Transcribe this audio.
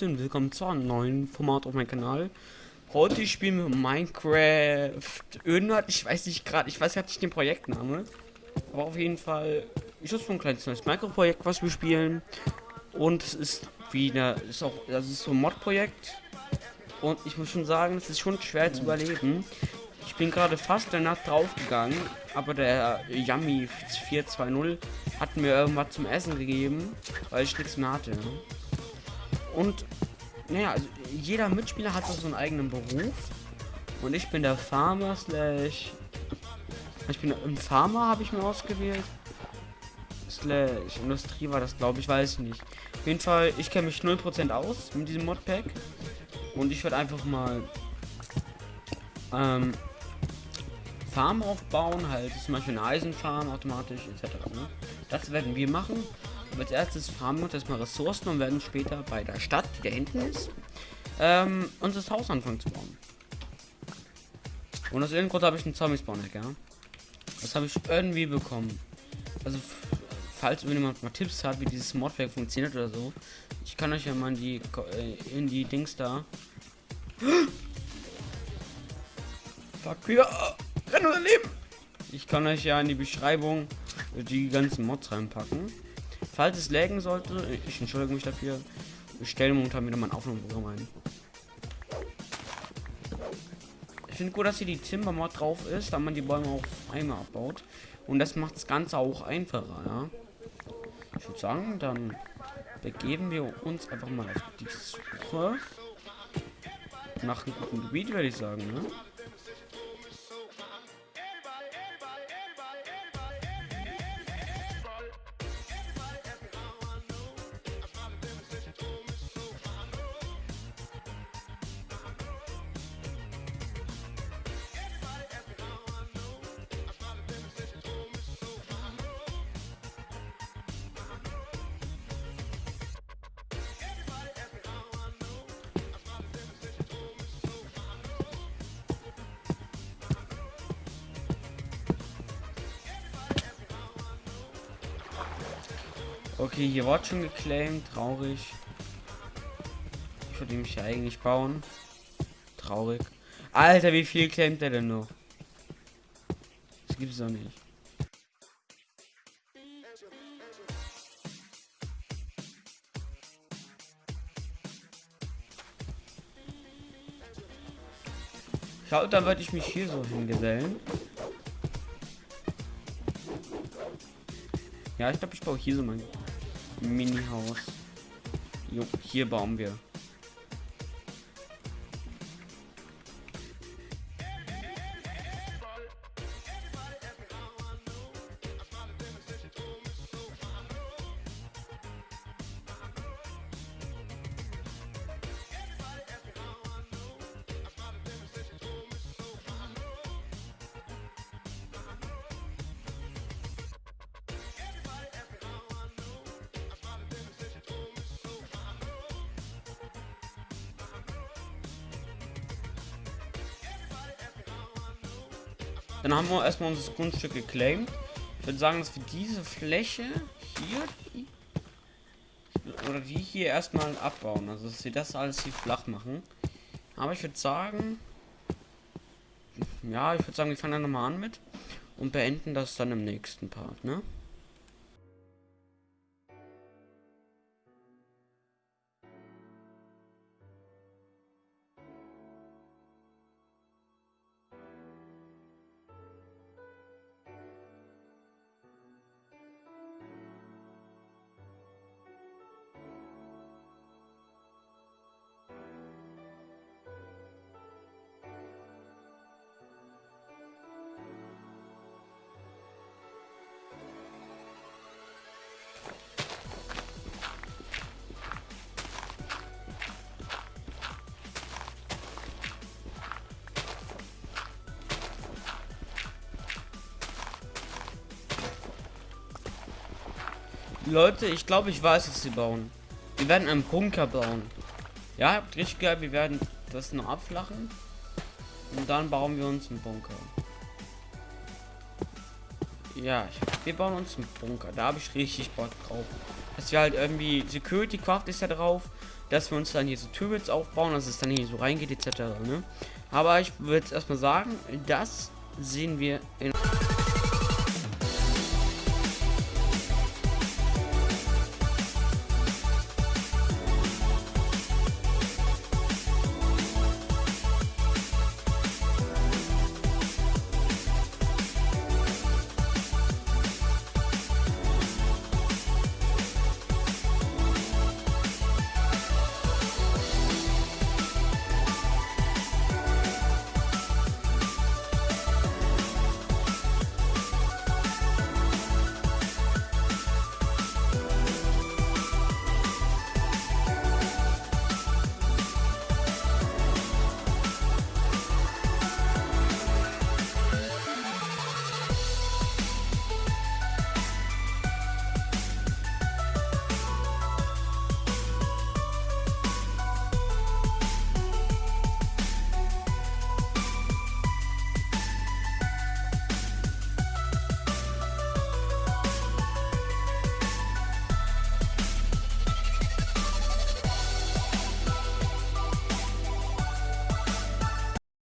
Leute und willkommen zu einem neuen Format auf meinem Kanal. Heute spielen wir Minecraft irgendwas, ich weiß nicht gerade, ich weiß nicht den Projektname. Aber auf jeden Fall ist das so ein kleines neues Minecraft-Projekt, was wir spielen. Und es ist wieder, ist auch, das ist so ein Mod-Projekt. Und ich muss schon sagen, es ist schon schwer zu überleben. Ich bin gerade fast der Nacht draufgegangen, aber der Yummy 420 hat mir irgendwas zum Essen gegeben, weil ich nichts mehr hatte. Und naja, also jeder Mitspieler hat so einen eigenen Beruf. Und ich bin der Farmer slash. Ich bin im Farmer habe ich mir ausgewählt. Slash Industrie war das, glaube ich, weiß ich nicht. Auf jeden Fall, ich kenne mich 0% aus mit diesem Modpack. Und ich werde einfach mal ähm, Farm aufbauen, halt zum Beispiel eine Eisenfarm automatisch etc. Ne? Das werden wir machen. Als erstes farmen wir erstmal Ressourcen und werden später bei der Stadt, die da hinten ist, ähm, unser Haus anfangen zu bauen. Und aus irgendeinem Grund habe ich einen zombie spawn ja. Das habe ich irgendwie bekommen. Also, falls jemand mal Tipps hat, wie dieses Modwerk funktioniert oder so, ich kann euch ja mal in die, äh, in die Dings da. Fuck, wieder. Renn oder Leben! Ich kann euch ja in die Beschreibung die ganzen Mods reinpacken. Falls es laggen sollte, ich entschuldige mich dafür, ich stelle momentan wieder mein Aufnahmeprogramm ein. Ich finde gut, dass hier die Timber Mod drauf ist, da man die Bäume auf einmal abbaut. Und das macht das Ganze auch einfacher, ja. Ich würde sagen, dann begeben wir uns einfach mal auf die Suche nach einem guten Gebiet, würde ich sagen, ne? Okay, hier wird schon geclaimed. Traurig. Ich würde mich ja eigentlich bauen. Traurig. Alter, wie viel claimt er denn noch? Das gibt es doch nicht. Schaut, dann würde ich mich hier so hingesellen. Ja, ich glaube, ich baue hier so mein Mini-Haus. Hier bauen wir. Dann haben wir erstmal unser Grundstück geclaimed. Ich würde sagen, dass wir diese Fläche hier oder die hier erstmal abbauen. Also dass wir das alles hier flach machen. Aber ich würde sagen, ja, ich würde sagen, wir fangen dann nochmal an mit und beenden das dann im nächsten Part, ne? Leute, ich glaube, ich weiß, was sie bauen. Wir werden einen Bunker bauen. Ja, habt richtig geil. Wir werden das noch abflachen. Und dann bauen wir uns einen Bunker. Ja, wir bauen uns einen Bunker. Da habe ich richtig Bock drauf. Dass wir halt irgendwie Security Craft ist ja drauf. dass wir uns dann hier so Turrets aufbauen, dass es dann hier so reingeht, etc. Ne? Aber ich würde erstmal sagen, das sehen wir in.